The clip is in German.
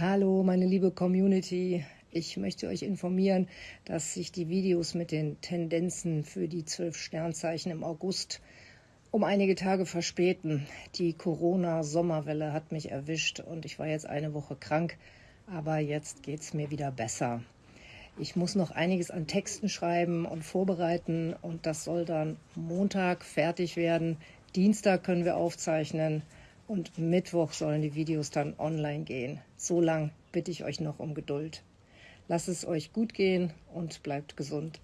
Hallo, meine liebe Community. Ich möchte euch informieren, dass sich die Videos mit den Tendenzen für die zwölf Sternzeichen im August um einige Tage verspäten. Die Corona-Sommerwelle hat mich erwischt und ich war jetzt eine Woche krank, aber jetzt geht es mir wieder besser. Ich muss noch einiges an Texten schreiben und vorbereiten und das soll dann Montag fertig werden. Dienstag können wir aufzeichnen und Mittwoch sollen die Videos dann online gehen. So lang bitte ich euch noch um Geduld. Lasst es euch gut gehen und bleibt gesund.